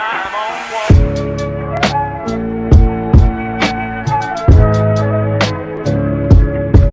Ah.